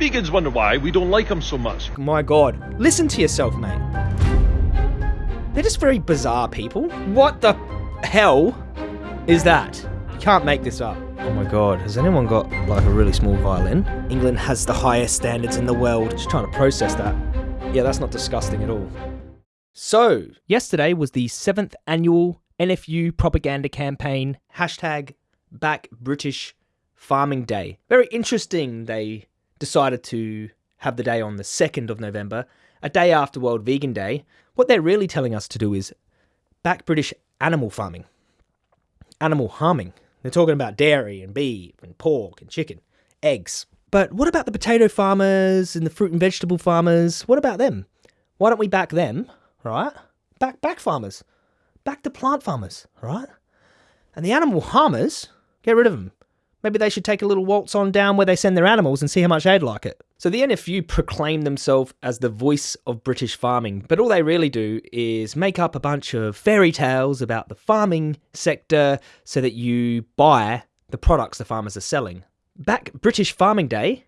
Vegans wonder why we don't like them so much. My god. Listen to yourself, mate. They're just very bizarre people. What the hell is that? You can't make this up. Oh my god, has anyone got like a really small violin? England has the highest standards in the world. Just trying to process that. Yeah, that's not disgusting at all. So, yesterday was the seventh annual NFU propaganda campaign, hashtag back British farming day. Very interesting. They decided to have the day on the 2nd of November, a day after World Vegan Day. What they're really telling us to do is back British animal farming, animal harming. They're talking about dairy and beef and pork and chicken, eggs. But what about the potato farmers and the fruit and vegetable farmers? What about them? Why don't we back them, right? Back back farmers. Back the plant farmers, right? And the animal harmers, get rid of them. Maybe they should take a little waltz on down where they send their animals and see how much they'd like it. So the NFU proclaim themselves as the voice of British farming, but all they really do is make up a bunch of fairy tales about the farming sector so that you buy the products the farmers are selling. Back British Farming Day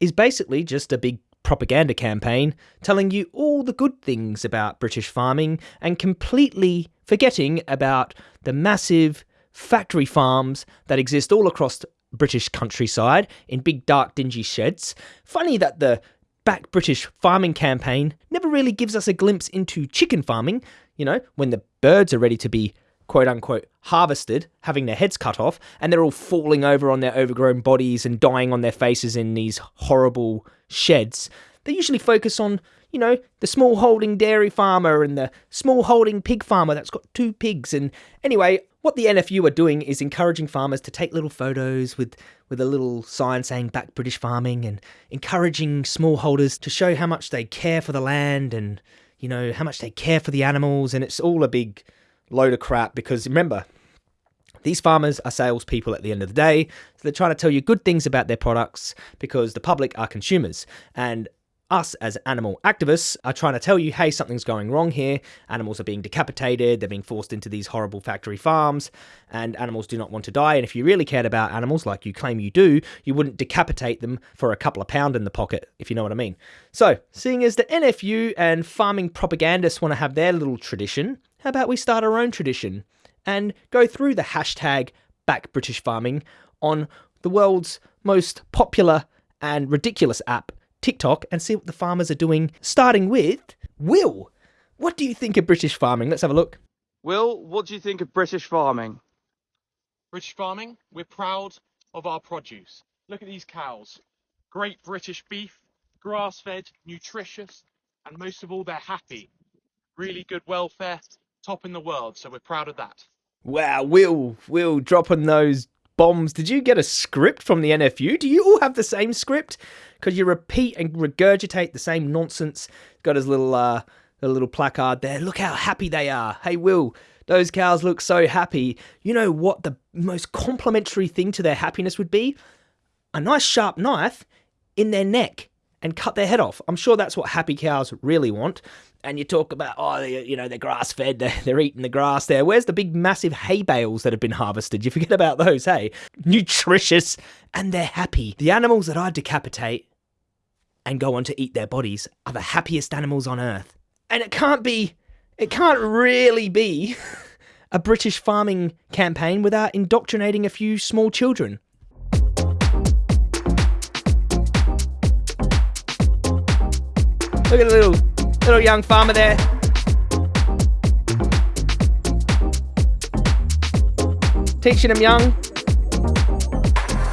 is basically just a big propaganda campaign telling you all the good things about British farming and completely forgetting about the massive factory farms that exist all across British countryside in big dark dingy sheds. Funny that the Back British Farming campaign never really gives us a glimpse into chicken farming, you know, when the birds are ready to be quote unquote harvested, having their heads cut off, and they're all falling over on their overgrown bodies and dying on their faces in these horrible sheds. They usually focus on, you know, the small holding dairy farmer and the small holding pig farmer that's got two pigs. And anyway, what the NFU are doing is encouraging farmers to take little photos with, with a little sign saying back British farming and encouraging smallholders to show how much they care for the land and, you know, how much they care for the animals. And it's all a big load of crap because remember, these farmers are salespeople at the end of the day. So they're trying to tell you good things about their products because the public are consumers. And us as animal activists are trying to tell you, hey, something's going wrong here. Animals are being decapitated, they're being forced into these horrible factory farms, and animals do not want to die. And if you really cared about animals like you claim you do, you wouldn't decapitate them for a couple of pound in the pocket, if you know what I mean. So, seeing as the NFU and farming propagandists want to have their little tradition, how about we start our own tradition and go through the hashtag back British farming on the world's most popular and ridiculous app TikTok and see what the farmers are doing, starting with Will. What do you think of British farming? Let's have a look. Will, what do you think of British farming? British farming, we're proud of our produce. Look at these cows. Great British beef, grass fed, nutritious, and most of all, they're happy. Really good welfare, top in the world, so we're proud of that. Wow, Will, Will dropping those bombs. Did you get a script from the NFU? Do you all have the same script? Because you repeat and regurgitate the same nonsense. Got his little uh, a little placard there. Look how happy they are. Hey, Will, those cows look so happy. You know what the most complimentary thing to their happiness would be? A nice sharp knife in their neck and cut their head off. I'm sure that's what happy cows really want. And you talk about, oh, they, you know, they're grass fed, they're, they're eating the grass there. Where's the big, massive hay bales that have been harvested? You forget about those, hey? Nutritious, and they're happy. The animals that I decapitate and go on to eat their bodies are the happiest animals on earth. And it can't be, it can't really be a British farming campaign without indoctrinating a few small children. Look at the little little young farmer there. Teaching him young.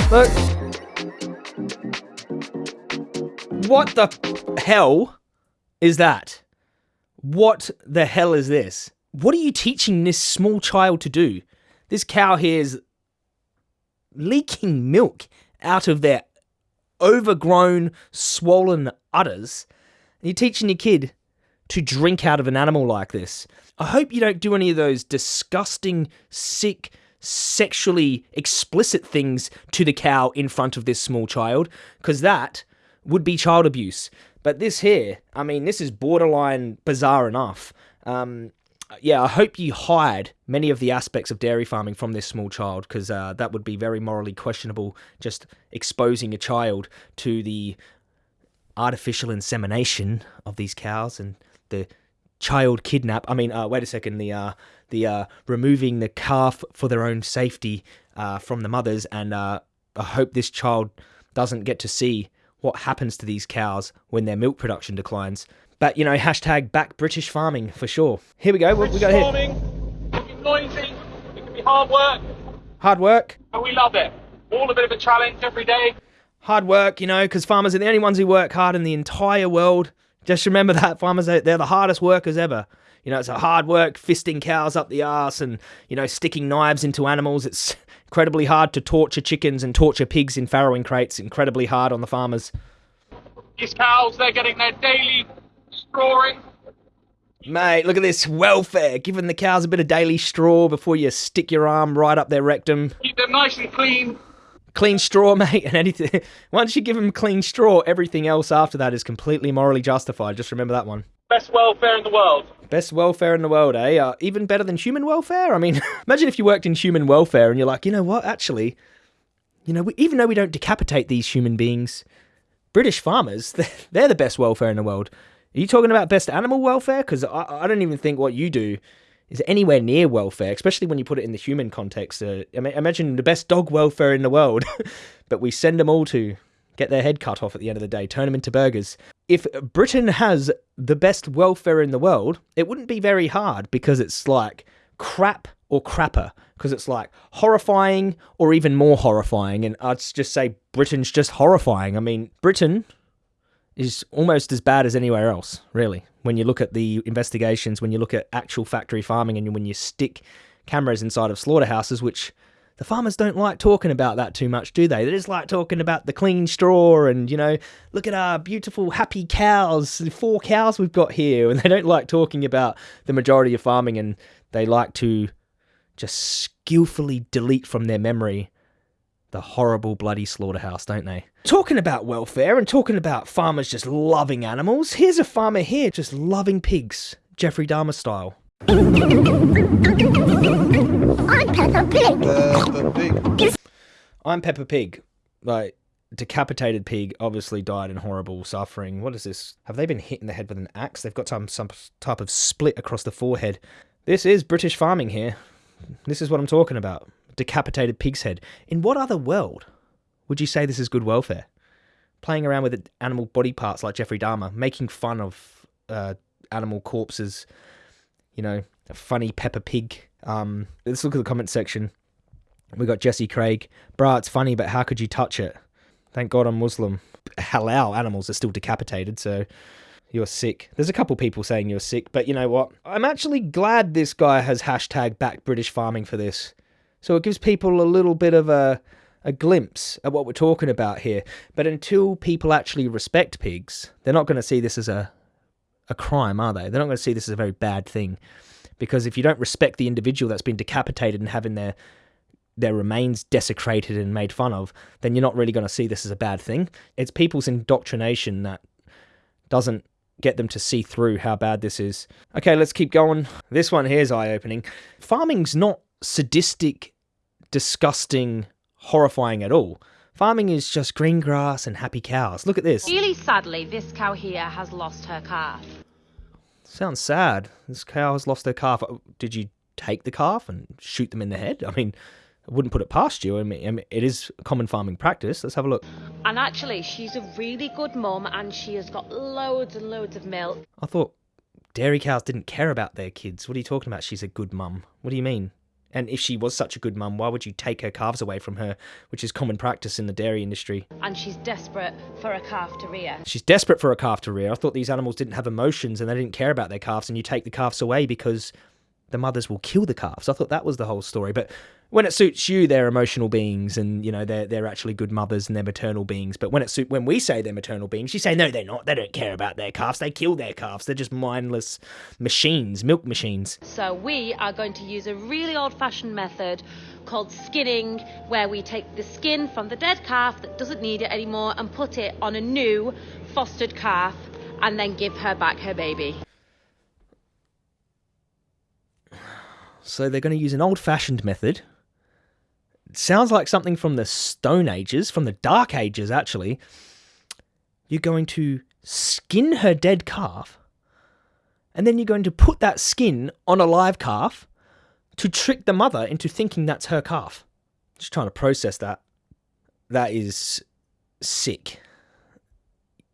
Look. What the hell is that? What the hell is this? What are you teaching this small child to do? This cow here is leaking milk out of their overgrown, swollen udders you're teaching your kid to drink out of an animal like this. I hope you don't do any of those disgusting, sick, sexually explicit things to the cow in front of this small child, because that would be child abuse. But this here, I mean, this is borderline bizarre enough. Um, yeah, I hope you hide many of the aspects of dairy farming from this small child, because uh, that would be very morally questionable. Just exposing a child to the artificial insemination of these cows and the child kidnap. I mean, uh, wait a second. The uh, the uh, removing the calf for their own safety uh, from the mothers, and uh, I hope this child doesn't get to see what happens to these cows when their milk production declines. But you know, hashtag back British farming for sure. Here we go. What we got here? farming, it can be noisy, it can be hard work, Hard work. and we love it. All a bit of a challenge every day. hard work, you know, because farmers are the only ones who work hard in the entire world. Just remember that farmers, they're the hardest workers ever. You know, it's a hard work fisting cows up the arse and you know sticking knives into animals. It's incredibly hard to torture chickens and torture pigs in farrowing crates. Incredibly hard on the farmers. These cows, they're getting their daily strawing. Mate, look at this welfare, giving the cows a bit of daily straw before you stick your arm right up their rectum. Keep them nice and clean. Clean straw, mate, and anything. Once you give them clean straw, everything else after that is completely morally justified. Just remember that one. Best welfare in the world. Best welfare in the world, eh? Uh, even better than human welfare? I mean, imagine if you worked in human welfare and you're like, you know what, actually, you know, we, even though we don't decapitate these human beings, British farmers, they're, they're the best welfare in the world. Are you talking about best animal welfare? Because I, I don't even think what you do is anywhere near welfare, especially when you put it in the human context. Uh, imagine the best dog welfare in the world, but we send them all to get their head cut off at the end of the day, turn them into burgers. If Britain has the best welfare in the world, it wouldn't be very hard because it's like crap or crapper. Because it's like horrifying or even more horrifying. And I'd just say Britain's just horrifying. I mean, Britain is almost as bad as anywhere else, really. When you look at the investigations, when you look at actual factory farming, and when you stick cameras inside of slaughterhouses, which the farmers don't like talking about that too much, do they? They just like talking about the clean straw and, you know, look at our beautiful, happy cows, the four cows we've got here. And they don't like talking about the majority of farming and they like to just skillfully delete from their memory the horrible bloody slaughterhouse, don't they? Talking about welfare and talking about farmers just loving animals, here's a farmer here just loving pigs, Jeffrey Dahmer style. I'm Peppa Pig. I'm Peppa Pig. Like, decapitated pig obviously died in horrible suffering. What is this? Have they been hit in the head with an axe? They've got some, some type of split across the forehead. This is British farming here. This is what I'm talking about. Decapitated pig's head. In what other world would you say this is good welfare? Playing around with animal body parts like Jeffrey Dahmer, making fun of uh, animal corpses, you know, a funny Peppa Pig. Um, let's look at the comment section. We got Jesse Craig. Bruh, it's funny, but how could you touch it? Thank God I'm Muslim. Halal animals are still decapitated, so you're sick. There's a couple people saying you're sick, but you know what? I'm actually glad this guy has hashtag back British farming for this. So it gives people a little bit of a a glimpse at what we're talking about here. But until people actually respect pigs, they're not going to see this as a a crime, are they? They're not going to see this as a very bad thing. Because if you don't respect the individual that's been decapitated and having their their remains desecrated and made fun of, then you're not really going to see this as a bad thing. It's people's indoctrination that doesn't get them to see through how bad this is. Okay, let's keep going. This one here is eye opening. Farming's not sadistic, disgusting, horrifying at all. Farming is just green grass and happy cows. Look at this. Really sadly, this cow here has lost her calf. Sounds sad. This cow has lost her calf. Oh, did you take the calf and shoot them in the head? I mean, I wouldn't put it past you. I mean, I mean, it is common farming practice. Let's have a look. And actually, she's a really good mum and she has got loads and loads of milk. I thought dairy cows didn't care about their kids. What are you talking about? She's a good mum. What do you mean? And if she was such a good mum, why would you take her calves away from her, which is common practice in the dairy industry? And she's desperate for a calf to rear. She's desperate for a calf to rear. I thought these animals didn't have emotions and they didn't care about their calves, and you take the calves away because the mothers will kill the calves. I thought that was the whole story. But when it suits you, they're emotional beings, and you know they're they're actually good mothers and they're maternal beings. But when it suit when we say they're maternal beings, you say no, they're not. They don't care about their calves. They kill their calves. They're just mindless machines, milk machines. So we are going to use a really old-fashioned method called skinning, where we take the skin from the dead calf that doesn't need it anymore and put it on a new fostered calf, and then give her back her baby. So they're going to use an old-fashioned method. Sounds like something from the Stone Ages, from the Dark Ages, actually. You're going to skin her dead calf, and then you're going to put that skin on a live calf to trick the mother into thinking that's her calf. Just trying to process that. That is sick.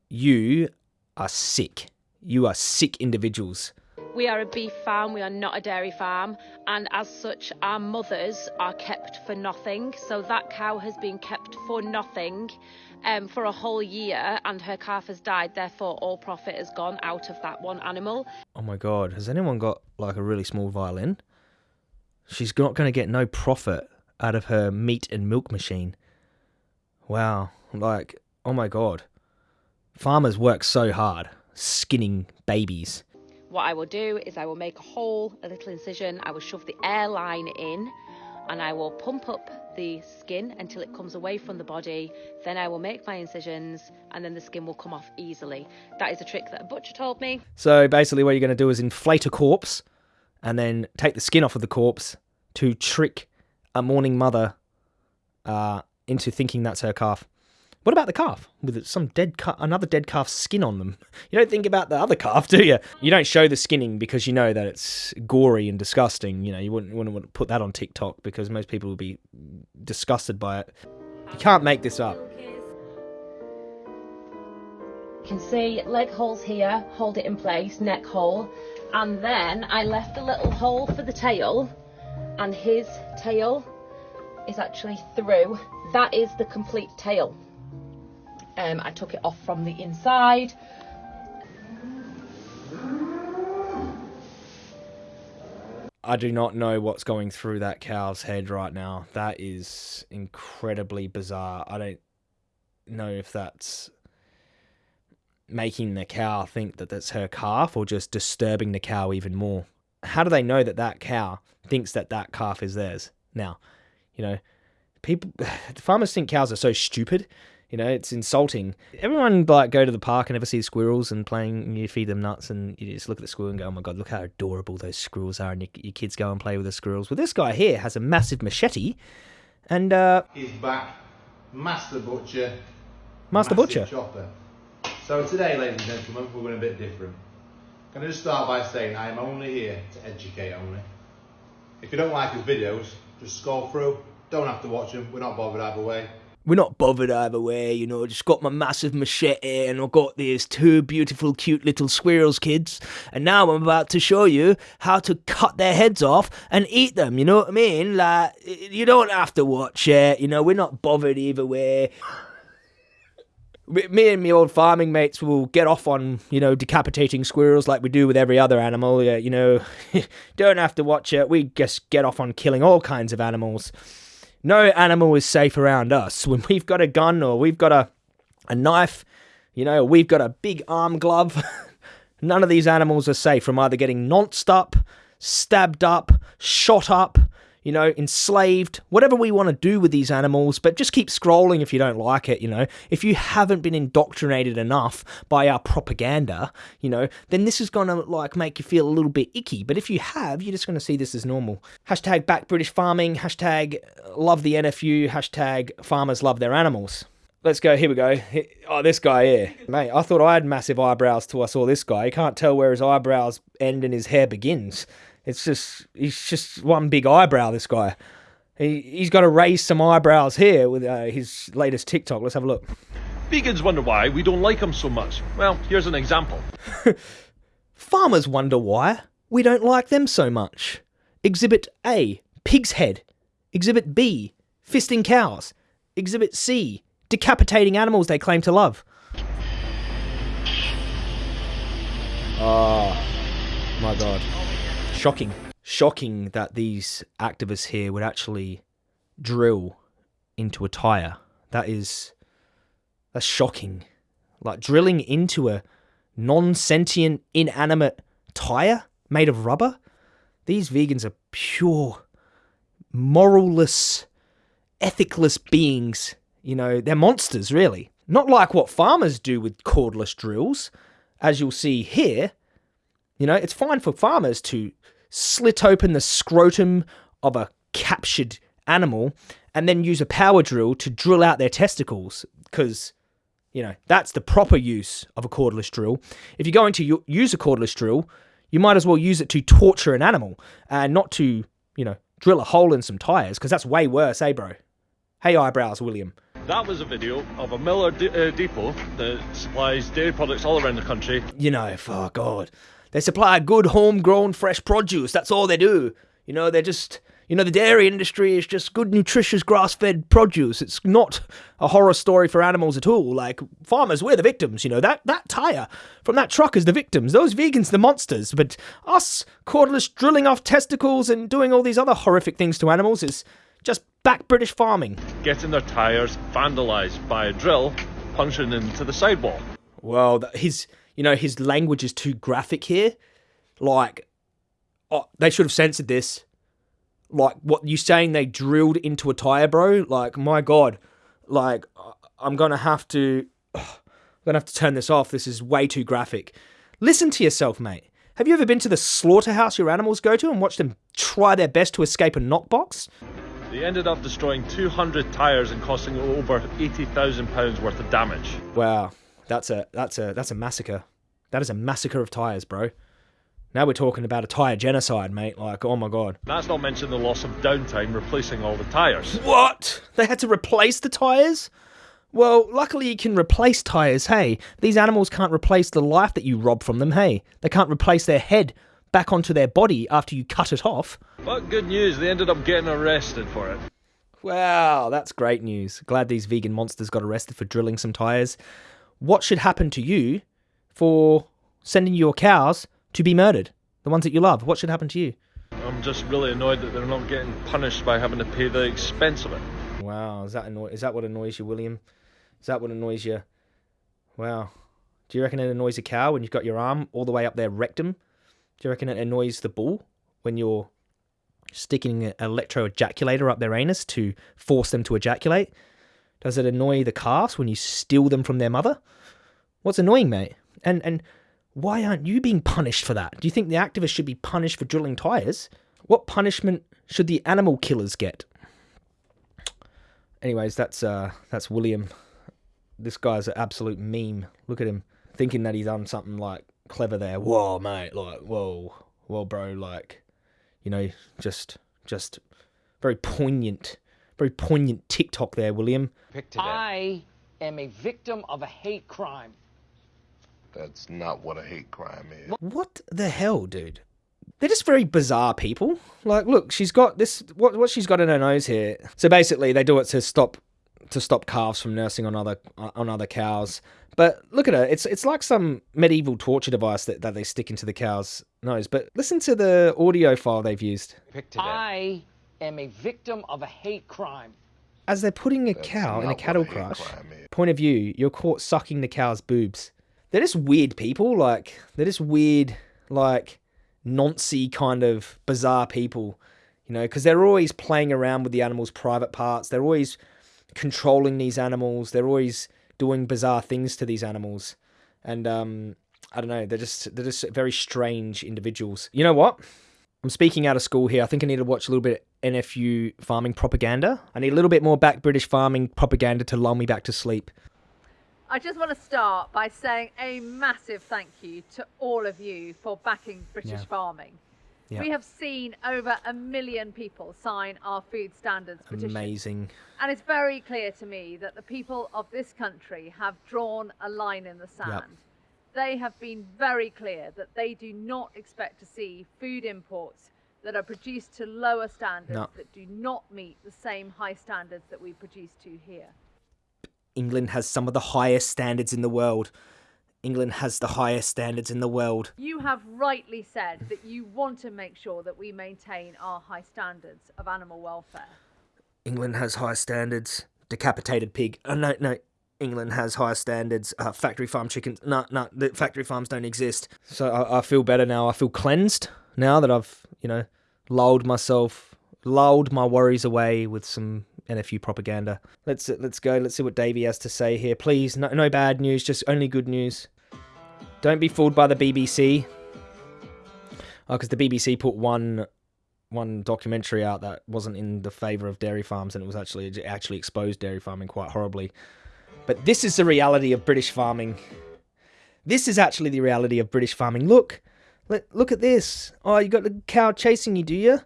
You are sick. You are sick individuals. We are a beef farm, we are not a dairy farm, and as such, our mothers are kept for nothing. So that cow has been kept for nothing um, for a whole year, and her calf has died. Therefore, all profit has gone out of that one animal. Oh my god, has anyone got like a really small violin? She's not going to get no profit out of her meat and milk machine. Wow, like, oh my god. Farmers work so hard skinning babies. What I will do is I will make a hole, a little incision, I will shove the air line in, and I will pump up the skin until it comes away from the body. Then I will make my incisions, and then the skin will come off easily. That is a trick that a butcher told me. So basically, what you're going to do is inflate a corpse and then take the skin off of the corpse to trick a mourning mother uh, into thinking that's her calf. What about the calf with some dead another dead calf's skin on them? You don't think about the other calf, do you? You don't show the skinning because you know that it's gory and disgusting. You know, you wouldn't, wouldn't want to put that on TikTok because most people would be disgusted by it. You can't make this up. You can see leg holes here, hold it in place, neck hole, and then I left a little hole for the tail, and his tail is actually through. That is the complete tail. Um, I took it off from the inside. I do not know what's going through that cow's head right now. That is incredibly bizarre. I don't know if that's making the cow think that that's her calf or just disturbing the cow even more. How do they know that that cow thinks that that calf is theirs? Now, you know, people, farmers think cows are so stupid. You know, it's insulting. Everyone like go to the park and ever see squirrels and playing. And you feed them nuts and you just look at the squirrel and go, "Oh my god, look how adorable those squirrels are!" And your, your kids go and play with the squirrels. Well, this guy here has a massive machete, and uh, He's back, Master Butcher. Master Butcher. Chopper. So today, ladies and gentlemen, we're going a bit different. Can I just start by saying I'm only here to educate only. If you don't like his videos, just scroll through. Don't have to watch them. We're not bothered either way. We're not bothered either way, you know. Just got my massive machete, and I've got these two beautiful, cute little squirrels, kids. And now I'm about to show you how to cut their heads off and eat them. You know what I mean? Like you don't have to watch it. You know, we're not bothered either way. Me and my old farming mates will get off on, you know, decapitating squirrels like we do with every other animal. Yeah, you know, don't have to watch it. We just get off on killing all kinds of animals no animal is safe around us. When we've got a gun or we've got a, a knife, you know, we've got a big arm glove, none of these animals are safe from either getting nonced up, stabbed up, shot up, you know, enslaved, whatever we want to do with these animals, but just keep scrolling if you don't like it, you know. If you haven't been indoctrinated enough by our propaganda, you know, then this is going to like make you feel a little bit icky. But if you have, you're just going to see this as normal. Hashtag back British farming, hashtag uh, love the NFU, hashtag farmers love their animals. Let's go. Here we go. Oh, this guy here. Mate, I thought I had massive eyebrows till I saw this guy. You can't tell where his eyebrows end and his hair begins. It's just, he's just one big eyebrow, this guy. He, he's got to raise some eyebrows here with uh, his latest TikTok. Let's have a look. Vegans wonder why we don't like them so much. Well, here's an example. Farmers wonder why we don't like them so much. Exhibit A, pig's head. Exhibit B, fisting cows. Exhibit C, decapitating animals they claim to love. Oh, my God. Shocking. Shocking that these activists here would actually drill into a tyre. That is. That's shocking. Like drilling into a non sentient, inanimate tyre made of rubber? These vegans are pure, moralless, ethicless beings. You know, they're monsters, really. Not like what farmers do with cordless drills. As you'll see here, you know, it's fine for farmers to slit open the scrotum of a captured animal and then use a power drill to drill out their testicles because You know, that's the proper use of a cordless drill. If you're going to use a cordless drill, you might as well use it to torture an animal and not to, you know, drill a hole in some tires because that's way worse, eh, bro? Hey, eyebrows, William. That was a video of a Müller d- uh, depot that supplies dairy products all around the country. You know, oh God. They supply good homegrown fresh produce. That's all they do. You know, they're just, you know, the dairy industry is just good, nutritious, grass fed produce. It's not a horror story for animals at all. Like, farmers, we're the victims. You know, that, that tire from that truck is the victims. Those vegans, the monsters. But us, cordless drilling off testicles and doing all these other horrific things to animals is just back British farming. Getting their tyres vandalised by a drill punching into the sidewall. Well, his, you know, his language is too graphic here. Like, oh, they should have censored this. Like, what you saying? They drilled into a tire, bro. Like, my god. Like, I'm gonna have to, I'm gonna have to turn this off. This is way too graphic. Listen to yourself, mate. Have you ever been to the slaughterhouse your animals go to and watched them try their best to escape a knockbox? They ended up destroying 200 tyres and costing over £80,000 worth of damage. Wow, that's a that's a that's a massacre. That is a massacre of tires, bro. Now we're talking about a tire genocide, mate. Like, oh my god. That's not mentioning the loss of downtime replacing all the tyres. What? They had to replace the tires? Well, luckily you can replace tires, hey. These animals can't replace the life that you rob from them, hey. They can't replace their head back onto their body after you cut it off. But good news, they ended up getting arrested for it. Wow, that's great news. Glad these vegan monsters got arrested for drilling some tires. What should happen to you for sending your cows to be murdered? The ones that you love. What should happen to you? I'm just really annoyed that they're not getting punished by having to pay the expense of it. Wow, is that annoy- is that what annoys you, William? Is that what annoys you? Wow. Do you reckon it annoys a cow when you've got your arm all the way up their rectum? Do you reckon it annoys the bull when you're sticking an electro ejaculator up their anus to force them to ejaculate? Does it annoy the calves when you steal them from their mother? What's annoying, mate? And and why aren't you being punished for that? Do you think the activists should be punished for drilling tires? What punishment should the animal killers get? Anyways, that's uh that's William. This guy's an absolute meme. Look at him thinking that he's done something like clever there. Whoa, mate, like whoa, whoa, bro, like you know, just just very poignant, very poignant TikTok there, William. I am a victim of a hate crime. That's not what a hate crime is. What the hell, dude? They're just very bizarre people. Like, look, she's got this. What what she's got in her nose here. So basically, they do it to stop to stop calves from nursing on other on other cows. But look at her. It's it's like some medieval torture device that, that they stick into the cow's nose. But listen to the audio file they've used. I am a victim of a hate crime. As they're putting a That's cow in a cattle hate crush, point of view, you're caught sucking the cow's boobs. They're just weird people. Like they're just weird, like noncy kind of bizarre people. You know, because they're always playing around with the animal's private parts. They're always controlling these animals. They're always doing bizarre things to these animals, and um, I don't know. They're just they're just very strange individuals. You know what? I'm speaking out of school here. I think I need to watch a little bit of NFU farming propaganda. I need a little bit more back British farming propaganda to lull me back to sleep. I just want to start by saying a massive thank you to all of you for backing British Yeah. farming. Yeah. We have seen over a million people sign our food standards petition. Amazing. And it's very clear to me that the people of this country have drawn a line in the sand. They have been very clear that they do not expect to see food imports that are produced to lower standards No. that do not meet the same high standards that we produce to here. England has some of the highest standards in the world. England has the highest standards in the world. You have rightly said that you want to make sure that we maintain our high standards of animal welfare. England has high standards. Decapitated pig. Oh, no, no. England has high standards. Uh, factory farm chickens. No, no. The factory farms don't exist. So I, I feel better now. I feel cleansed now that I've, you know, lulled myself, lulled my worries away with some NFU propaganda. Let's let's go. Let's see what Davey has to say here. Please, no, no bad news. Just only good news. Don't be fooled by the BBC. Oh, because the BBC put one one documentary out that wasn't in the favor of dairy farms, and it was actually it actually exposed dairy farming quite horribly. But this is the reality of British farming. This is actually the reality of British farming. Look, let, look at this. Oh, you got the cow chasing you, do you?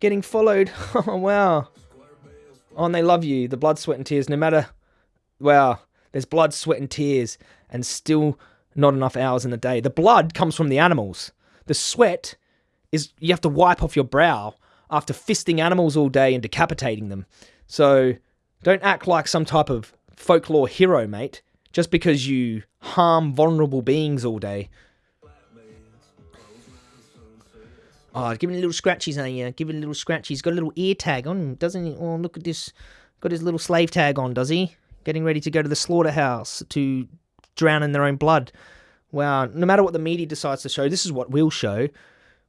Getting followed. Oh, wow. Oh, and they love you. The blood, sweat, and tears. No matter, wow, there's blood, sweat, and tears, and still not enough hours in the day. The blood comes from the animals. The sweat is you have to wipe off your brow after fisting animals all day and decapitating them. So don't act like some type of folklore hero, mate, just because you harm vulnerable beings all day. Oh, give it little scratchies on you. Give it a little scratchies. Eh, He's got a little ear tag on, doesn't he? Oh, look at this. Got his little slave tag on, does he? Getting ready to go to the slaughterhouse to drown in their own blood. Wow. No matter what the media decides to show, this is what we'll show.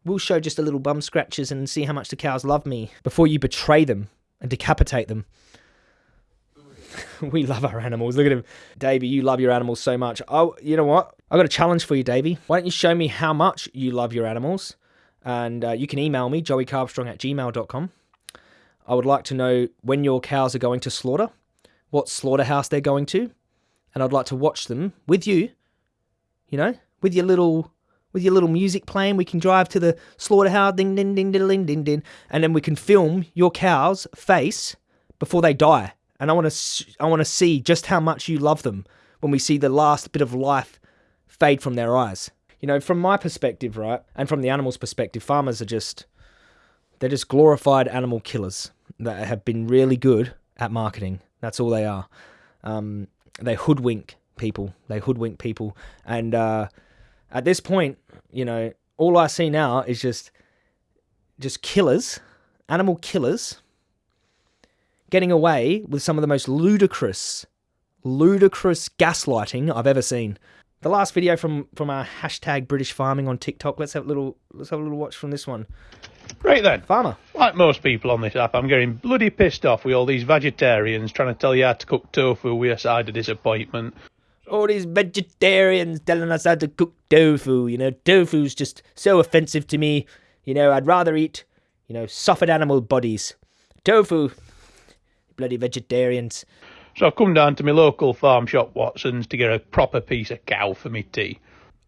We'll show just a little bum scratches and see how much the cows love me before you betray them and decapitate them. we love our animals. Look at him. Davey, you love your animals so much. Oh, you know what? I've got a challenge for you, Davey. Why don't you show me how much you love your animals? And uh, you can email me, joeycarbstrong at gmail.com. I would like to know when your cows are going to slaughter, what slaughterhouse they're going to, and I'd like to watch them with you, you know, with your little with your little music playing. We can drive to the slaughterhouse, ding, ding, ding, ding, ding, ding, ding, and then we can film your cow's face before they die. And I want to, I want to see just how much you love them when we see the last bit of life fade from their eyes. You know, from my perspective, right, and from the animal's perspective, farmers are just, they're just glorified animal killers that have been really good at marketing. That's all they are. Um, they hoodwink people. They hoodwink people, and uh, at this point, you know, all I see now is just just killers, animal killers, getting away with some of the most ludicrous, ludicrous gaslighting I've ever seen. The last video from from our hashtag British Farming on TikTok. Let's have a little let's have a little watch from this one. Right then, farmer. Like most people on this app, I'm getting bloody pissed off with all these vegetarians trying to tell you how to cook tofu with a side of disappointment all these vegetarians telling us how to cook tofu. You know, tofu's just so offensive to me. You know, I'd rather eat, you know, suffered animal bodies. Tofu. Bloody vegetarians. So I've come down to my local farm shop, Watson's, to get a proper piece of cow for me tea.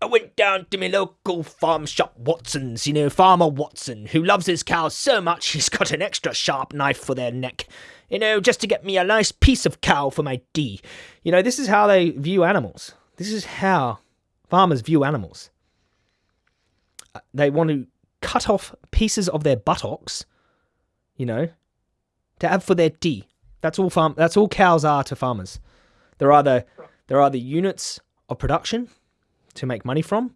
I went down to my local farm shop, Watson's, you know, Farmer Watson, who loves his cows so much he's got an extra sharp knife for their neck you know, just to get me a nice piece of cow for my D. You know, this is how they view animals. This is how farmers view animals. Uh, they want to cut off pieces of their buttocks, you know, to have for their D. That's all farm. That's all cows are to farmers. They're either they're either units of production to make money from,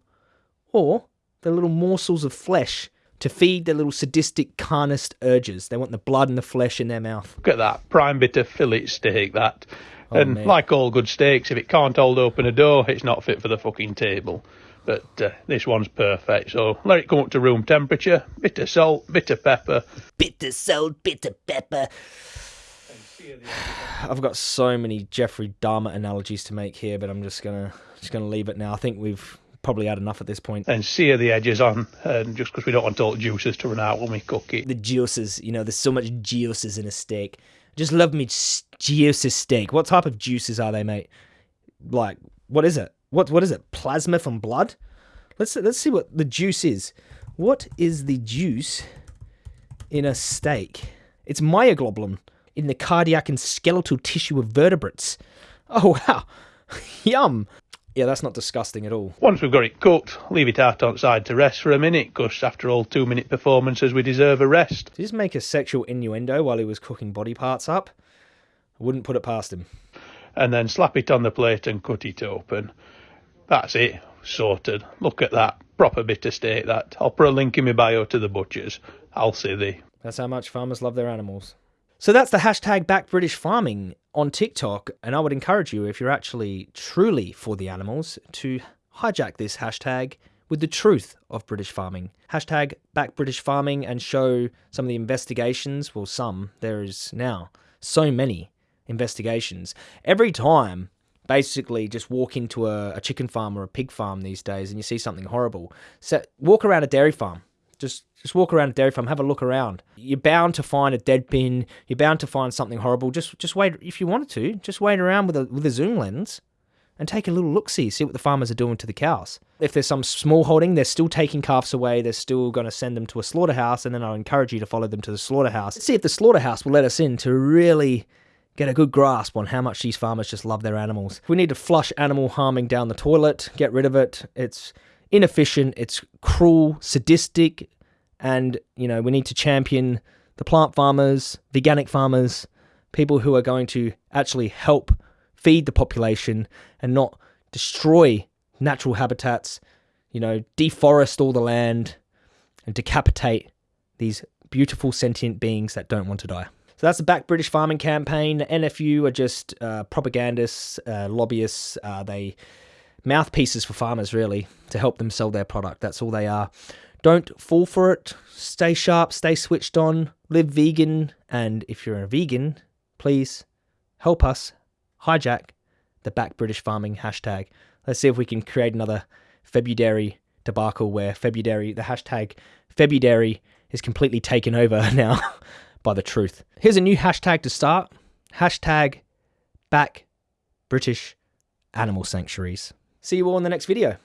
or they're little morsels of flesh to feed their little sadistic carnist urges. They want the blood and the flesh in their mouth. Look at that prime bit of fillet steak, that. Oh, and man. like all good steaks, if it can't hold open a door, it's not fit for the fucking table. But uh, this one's perfect, so let it come up to room temperature. Bit of salt, bit of pepper. Bit of salt, bit of pepper. I've got so many Jeffrey Dahmer analogies to make here, but I'm just gonna just gonna leave it now. I think we've probably had enough at this point. And sear the edges on, and just because we don't want all the juices to run out when we cook it. The juices, you know, there's so much juices in a steak. Just love me juices steak. What type of juices are they, mate? Like, what is it? What what is it? Plasma from blood? Let's let's see what the juice is. What is the juice in a steak? It's myoglobin in the cardiac and skeletal tissue of vertebrates. Oh wow. Yum. Yeah, that's not disgusting at all. Once we've got it cooked, leave it out on side to rest for a minute, because after all two minute performances, we deserve a rest. Did he just make a sexual innuendo while he was cooking body parts up? I wouldn't put it past him. And then slap it on the plate and cut it open. That's it, sorted. Look at that. Proper bit of steak, that. I'll put a link in my bio to the butchers. I'll see thee. That's how much farmers love their animals. So that's the hashtag back British farming on TikTok. And I would encourage you, if you're actually truly for the animals, to hijack this hashtag with the truth of British farming. Hashtag back British farming and show some of the investigations. Well, some. There is now so many investigations. Every time, basically, just walk into a, a chicken farm or a pig farm these days and you see something horrible. So walk around a dairy farm Just just walk around a dairy farm, have a look around. You're bound to find a dead bin. You're bound to find something horrible. Just just wait if you wanted to. Just wait around with a with a zoom lens and take a little look see, see what the farmers are doing to the cows. If there's some small holding, they're still taking calves away, they're still going to send them to a slaughterhouse, and then I'll encourage you to follow them to the slaughterhouse. See if the slaughterhouse will let us in to really get a good grasp on how much these farmers just love their animals. We need to flush animal harming down the toilet, get rid of it. It's inefficient, it's cruel, sadistic, and you know, we need to champion the plant farmers, veganic farmers, people who are going to actually help feed the population and not destroy natural habitats, you know, deforest all the land and decapitate these beautiful sentient beings that don't want to die. So that's the Back British Farming campaign. The NFU are just uh, propagandists, uh, lobbyists. Uh, they mouthpieces for farmers, really, to help them sell their product. That's all they are. Don't fall for it. Stay sharp, stay switched on, live vegan. And if you're a vegan, please help us hijack the back British farming hashtag. Let's see if we can create another Februdairy debacle where Februdairy, the hashtag Februdairy is completely taken over now by the truth. Here's a new hashtag to start. Hashtag back British animal sanctuaries. See you all in the next video.